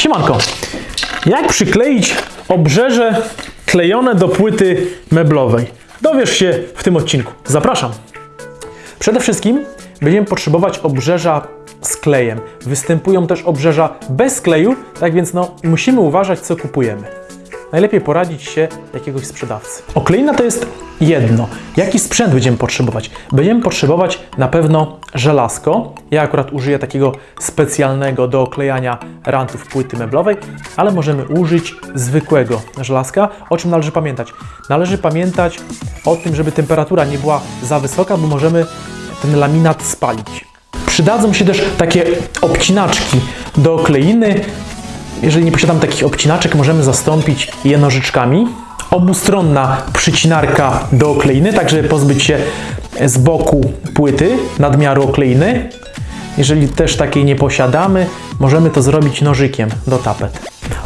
Siemanko, jak przykleić obrzeże klejone do płyty meblowej? Dowiesz się w tym odcinku. Zapraszam. Przede wszystkim będziemy potrzebować obrzeża z klejem. Występują też obrzeża bez kleju, tak więc no, musimy uważać, co kupujemy. Najlepiej poradzić się jakiegoś sprzedawcy. Okleina to jest jedno. Jaki sprzęt będziemy potrzebować? Będziemy potrzebować na pewno żelazko. Ja akurat użyję takiego specjalnego do oklejania rantów płyty meblowej, ale możemy użyć zwykłego żelazka. O czym należy pamiętać? Należy pamiętać o tym, żeby temperatura nie była za wysoka, bo możemy ten laminat spalić. Przydadzą się też takie obcinaczki do kleiny. Jeżeli nie posiadam takich obcinaczek, możemy zastąpić je nożyczkami. Obustronna przycinarka do okleiny, tak żeby pozbyć się z boku płyty nadmiaru okleiny. Jeżeli też takiej nie posiadamy, możemy to zrobić nożykiem do tapet.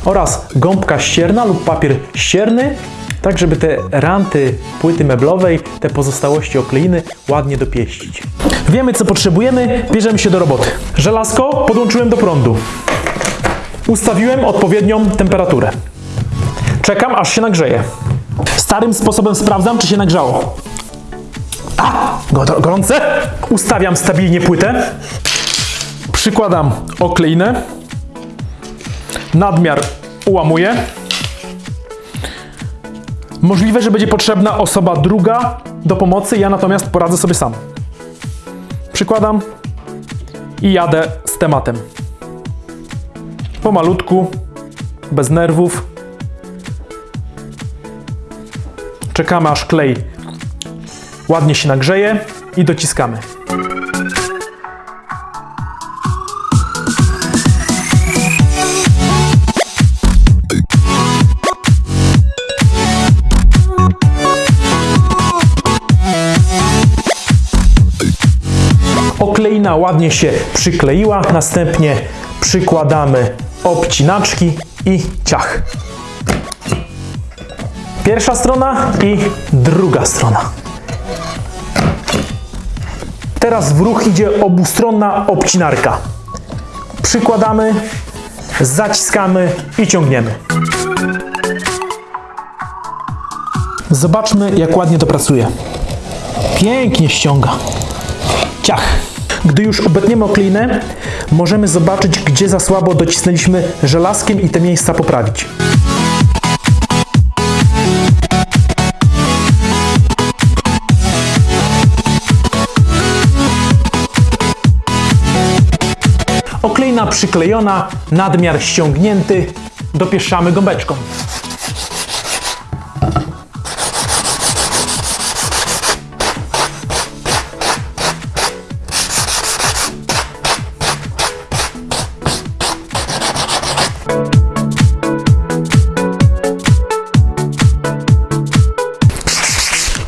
Oraz gąbka ścierna lub papier ścierny, tak żeby te ranty płyty meblowej, te pozostałości okleiny ładnie dopieścić. Wiemy co potrzebujemy, bierzemy się do roboty. Żelazko podłączyłem do prądu. Ustawiłem odpowiednią temperaturę. Czekam, aż się nagrzeje. Starym sposobem sprawdzam, czy się nagrzało. A, go- gorące. Ustawiam stabilnie płytę. Przykładam okleinę. Nadmiar ułamuję. Możliwe, że będzie potrzebna osoba druga do pomocy, ja natomiast poradzę sobie sam. Przykładam i jadę z tematem pomalutku, bez nerwów. Czekamy aż klej ładnie się nagrzeje i dociskamy. Okleina ładnie się przykleiła, następnie przykładamy obcinaczki i ciach. Pierwsza strona i druga strona. Teraz w ruch idzie obustronna obcinarka. Przykładamy, zaciskamy i ciągniemy. Zobaczmy, jak ładnie to pracuje. Pięknie ściąga. Już obetniemy okleinę, możemy zobaczyć, gdzie za słabo docisnęliśmy żelazkiem i te miejsca poprawić. Okleina przyklejona, nadmiar ściągnięty, dopieszczamy gąbeczką.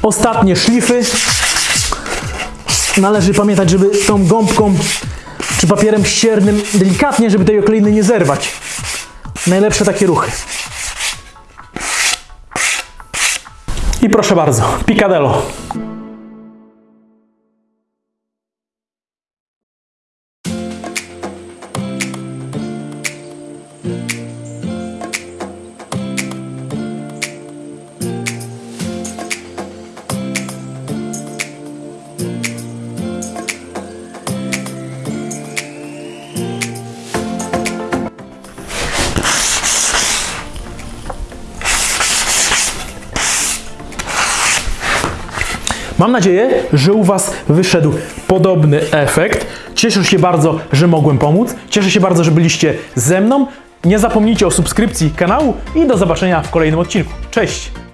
Ostatnie szlify. Należy pamiętać, żeby tą gąbką czy papierem ściernym delikatnie, żeby tej okleiny nie zerwać. Najlepsze takie ruchy. I proszę bardzo, picadillo. Mam nadzieję, że u Was wyszedł podobny efekt. Cieszę się bardzo, że mogłem pomóc. Cieszę się bardzo, że byliście ze mną. Nie zapomnijcie o subskrypcji kanału i do zobaczenia w kolejnym odcinku. Cześć!